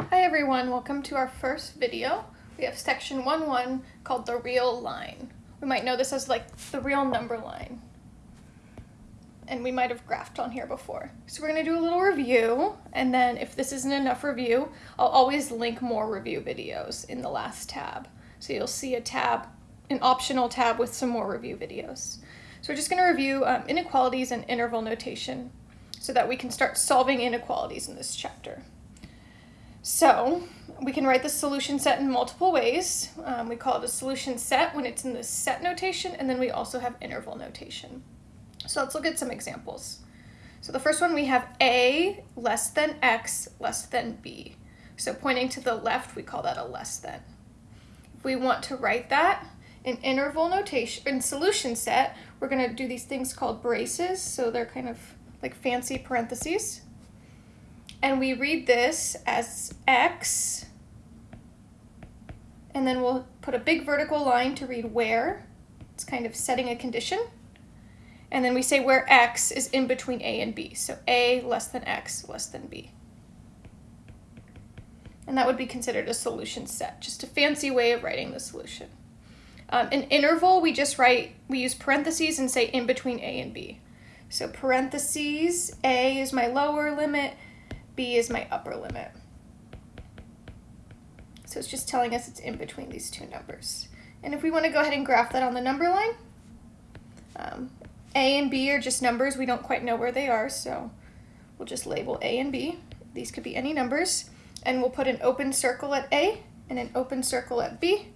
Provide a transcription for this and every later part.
Hi everyone, welcome to our first video. We have section 1-1 called the real line. We might know this as like the real number line. And we might have graphed on here before. So we're going to do a little review, and then if this isn't enough review, I'll always link more review videos in the last tab. So you'll see a tab, an optional tab with some more review videos. So we're just going to review um, inequalities and interval notation so that we can start solving inequalities in this chapter. So we can write the solution set in multiple ways. Um, we call it a solution set when it's in the set notation, and then we also have interval notation. So let's look at some examples. So the first one we have a less than x less than b. So pointing to the left, we call that a less than. If we want to write that in interval notation, in solution set, we're going to do these things called braces. So they're kind of like fancy parentheses. And we read this as x, and then we'll put a big vertical line to read where. It's kind of setting a condition. And then we say where x is in between a and b. So a less than x less than b. And that would be considered a solution set, just a fancy way of writing the solution. Um, an interval, we just write, we use parentheses and say in between a and b. So parentheses, a is my lower limit, b is my upper limit. So it's just telling us it's in between these two numbers. And if we want to go ahead and graph that on the number line, um, a and b are just numbers. We don't quite know where they are, so we'll just label a and b. These could be any numbers. And we'll put an open circle at a and an open circle at b.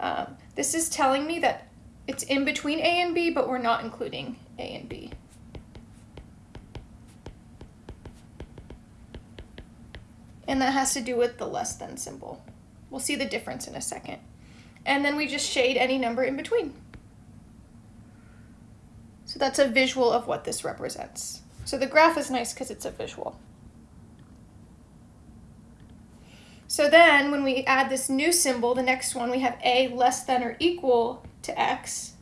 Um, this is telling me that it's in between a and b, but we're not including a and b. and that has to do with the less than symbol. We'll see the difference in a second. And then we just shade any number in between. So that's a visual of what this represents. So the graph is nice because it's a visual. So then when we add this new symbol, the next one, we have a less than or equal to x,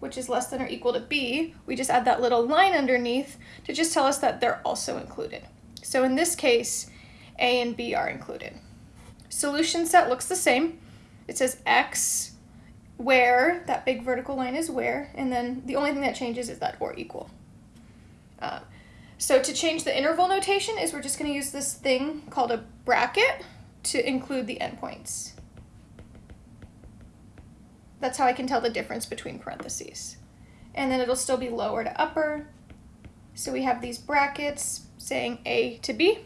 which is less than or equal to b. We just add that little line underneath to just tell us that they're also included. So in this case, a and B are included. Solution set looks the same. It says X where, that big vertical line is where, and then the only thing that changes is that or equal. Uh, so to change the interval notation is we're just going to use this thing called a bracket to include the endpoints. That's how I can tell the difference between parentheses. And then it'll still be lower to upper. So we have these brackets saying A to B.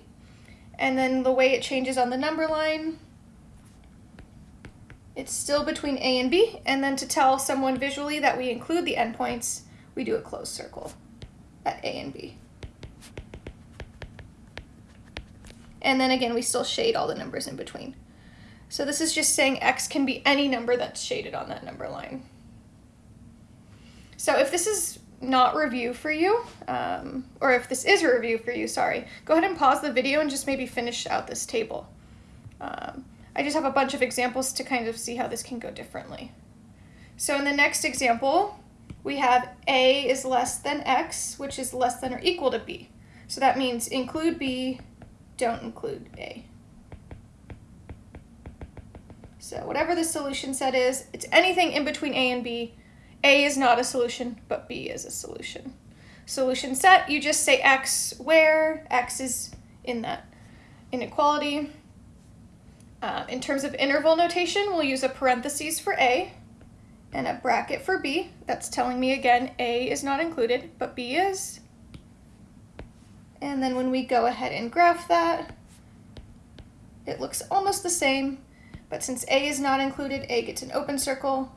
And then the way it changes on the number line, it's still between A and B. And then to tell someone visually that we include the endpoints, we do a closed circle at A and B. And then again, we still shade all the numbers in between. So this is just saying x can be any number that's shaded on that number line. So if this is not review for you, um, or if this is a review for you, sorry, go ahead and pause the video and just maybe finish out this table. Um, I just have a bunch of examples to kind of see how this can go differently. So in the next example, we have a is less than x, which is less than or equal to b. So that means include b, don't include a. So whatever the solution set is, it's anything in between a and b, a is not a solution, but B is a solution. Solution set, you just say X where X is in that inequality. Um, in terms of interval notation, we'll use a parentheses for A and a bracket for B. That's telling me again, A is not included, but B is. And then when we go ahead and graph that, it looks almost the same, but since A is not included, A gets an open circle,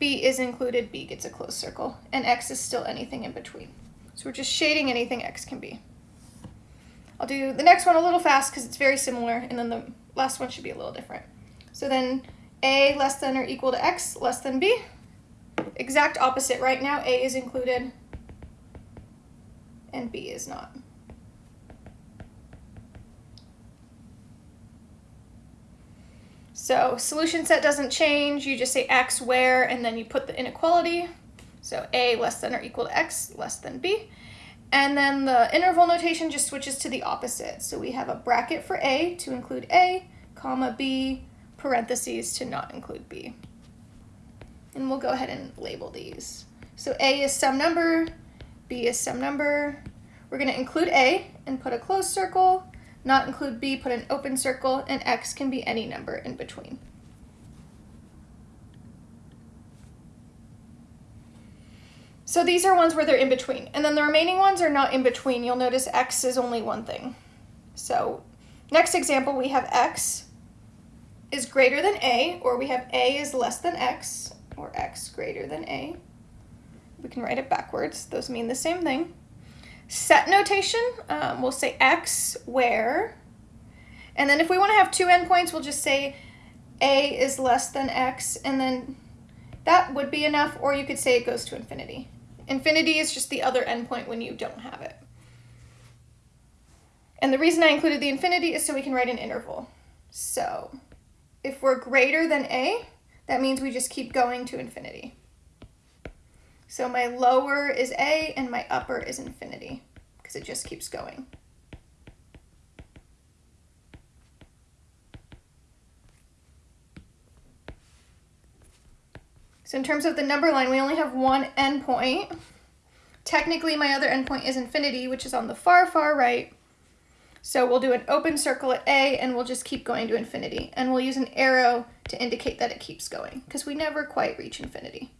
B is included, B gets a closed circle, and X is still anything in between. So we're just shading anything X can be. I'll do the next one a little fast because it's very similar, and then the last one should be a little different. So then A less than or equal to X less than B. Exact opposite right now, A is included and B is not. So solution set doesn't change. You just say x where, and then you put the inequality. So a less than or equal to x less than b. And then the interval notation just switches to the opposite. So we have a bracket for A to include A, comma B, parentheses to not include B. And we'll go ahead and label these. So A is some number, B is some number. We're going to include A and put a closed circle, not include B, put an open circle, and X can be any number in between. So these are ones where they're in between. And then the remaining ones are not in between. You'll notice X is only one thing. So next example, we have X is greater than A, or we have A is less than X, or X greater than A. We can write it backwards. Those mean the same thing. Set notation, um, we'll say X where, and then if we want to have two endpoints, we'll just say A is less than X, and then that would be enough, or you could say it goes to infinity. Infinity is just the other endpoint when you don't have it. And the reason I included the infinity is so we can write an interval. So if we're greater than a, that means we just keep going to infinity. So my lower is a and my upper is infinity because it just keeps going. So in terms of the number line, we only have one endpoint. Technically, my other endpoint is infinity, which is on the far, far right. So we'll do an open circle at A and we'll just keep going to infinity. And we'll use an arrow to indicate that it keeps going because we never quite reach infinity.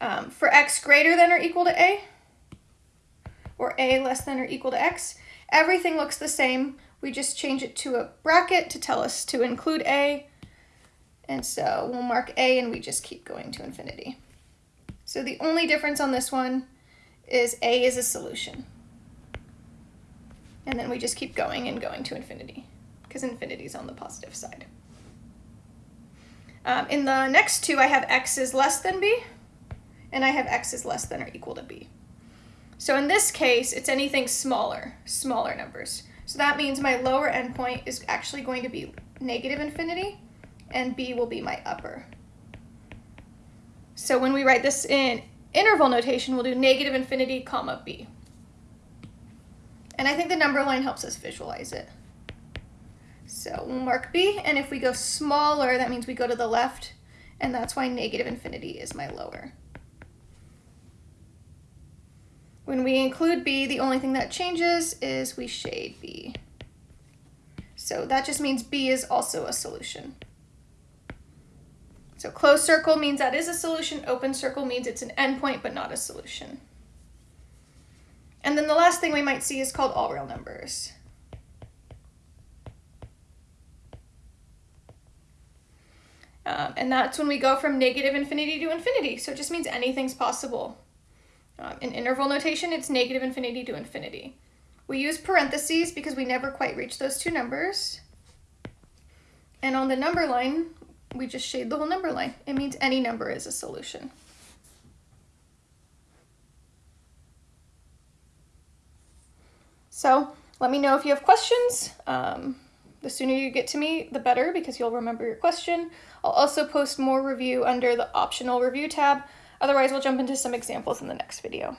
Um, for x greater than or equal to A, or A less than or equal to X, everything looks the same. We just change it to a bracket to tell us to include A and so we'll mark A and we just keep going to infinity. So the only difference on this one is A is a solution. And then we just keep going and going to infinity because infinity is on the positive side. Um, in the next two, I have x is less than b, and I have x is less than or equal to b. So in this case, it's anything smaller, smaller numbers. So that means my lower endpoint is actually going to be negative infinity, and b will be my upper. So when we write this in interval notation, we'll do negative infinity, comma, b. And I think the number line helps us visualize it. So we'll mark b, and if we go smaller, that means we go to the left, and that's why negative infinity is my lower. When we include b, the only thing that changes is we shade b. So that just means b is also a solution. So closed circle means that is a solution, open circle means it's an endpoint but not a solution. And then the last thing we might see is called all real numbers. Um, and that's when we go from negative infinity to infinity. So it just means anything's possible. Um, in interval notation, it's negative infinity to infinity. We use parentheses because we never quite reach those two numbers. And on the number line, we just shade the whole number line. It means any number is a solution. So let me know if you have questions. Um, the sooner you get to me, the better because you'll remember your question. I'll also post more review under the optional review tab. Otherwise, we'll jump into some examples in the next video.